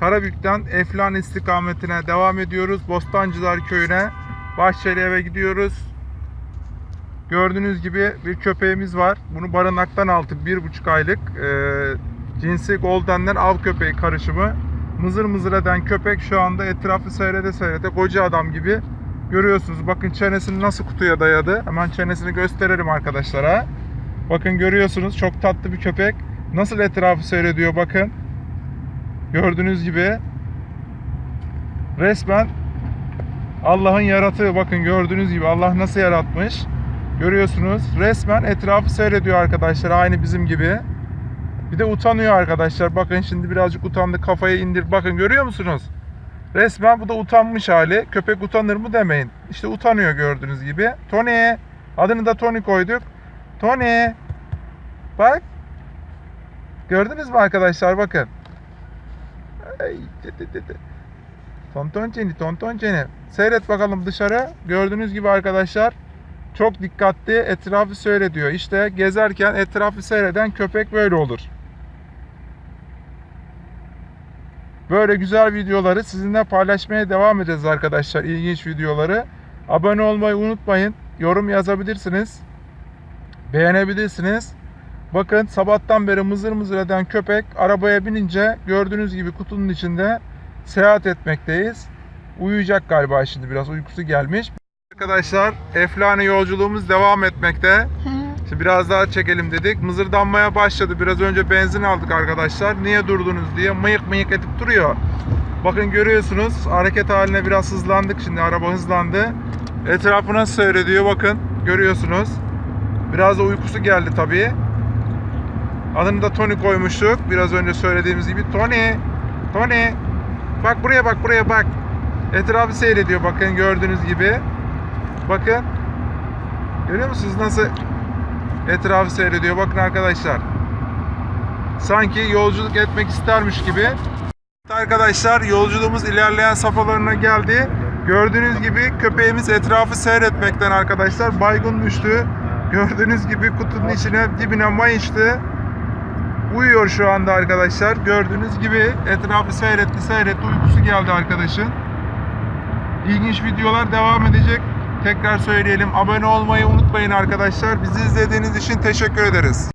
Karabük'ten Eflan istikametine devam ediyoruz. Bostancılar köyüne, Bahçeli eve gidiyoruz. Gördüğünüz gibi bir köpeğimiz var. Bunu barınaktan. Bir buçuk aylık. Ee, cinsi Golden'den av köpeği karışımı. Mızır mızır eden köpek şu anda etrafı seyrede seyrede koca adam gibi. Görüyorsunuz bakın çenesini nasıl kutuya dayadı. Hemen çenesini gösterelim arkadaşlara. Bakın görüyorsunuz çok tatlı bir köpek. Nasıl etrafı seyrediyor bakın. Gördüğünüz gibi resmen Allah'ın yaratığı bakın gördüğünüz gibi Allah nasıl yaratmış. Görüyorsunuz resmen etrafı seyrediyor arkadaşlar aynı bizim gibi. Bir de utanıyor arkadaşlar. Bakın şimdi birazcık utandı kafayı indir. Bakın görüyor musunuz? Resmen bu da utanmış hali. Köpek utanır mı demeyin. İşte utanıyor gördüğünüz gibi. Tony. Adını da Tony koyduk. Tony. Bak. Gördünüz mü arkadaşlar bakın. Ay, tı tı. Tonton Jenny, Tonton Jenny. Seyret bakalım dışarı. Gördüğünüz gibi arkadaşlar çok dikkatli etrafı seyrediyor. İşte gezerken etrafı seyreden köpek böyle olur. Böyle güzel videoları sizinle paylaşmaya devam edeceğiz arkadaşlar. İlginç videoları. Abone olmayı unutmayın. Yorum yazabilirsiniz. Beğenebilirsiniz. Bakın sabahtan beri mızır mızır eden köpek arabaya binince gördüğünüz gibi kutunun içinde seyahat etmekteyiz. Uyuyacak galiba şimdi biraz uykusu gelmiş. Arkadaşlar Eflane yolculuğumuz devam etmekte. Şimdi biraz daha çekelim dedik. Mızırdanmaya başladı. Biraz önce benzin aldık arkadaşlar. Niye durdunuz diye mıyık mıyık edip duruyor. Bakın görüyorsunuz hareket haline biraz hızlandık şimdi. Araba hızlandı. Etrafına seyrediyor bakın. Görüyorsunuz. Biraz da uykusu geldi tabii. Adını da Tony koymuştuk. Biraz önce söylediğimiz gibi. Tony. Tony. Bak buraya bak buraya bak. Etrafı seyrediyor bakın gördüğünüz gibi. Bakın. Görüyor musunuz nasıl etrafı seyrediyor? Bakın arkadaşlar. Sanki yolculuk etmek istermiş gibi. Arkadaşlar yolculuğumuz ilerleyen safhalarına geldi. Gördüğünüz gibi köpeğimiz etrafı seyretmekten arkadaşlar baygın düştü. Gördüğünüz gibi kutunun içine dibine mayıştı. Uyuyor şu anda arkadaşlar. Gördüğünüz gibi etrafı seyretti seyretti uykusu geldi arkadaşın. İlginç videolar devam edecek. Tekrar söyleyelim. Abone olmayı unutmayın arkadaşlar. Bizi izlediğiniz için teşekkür ederiz.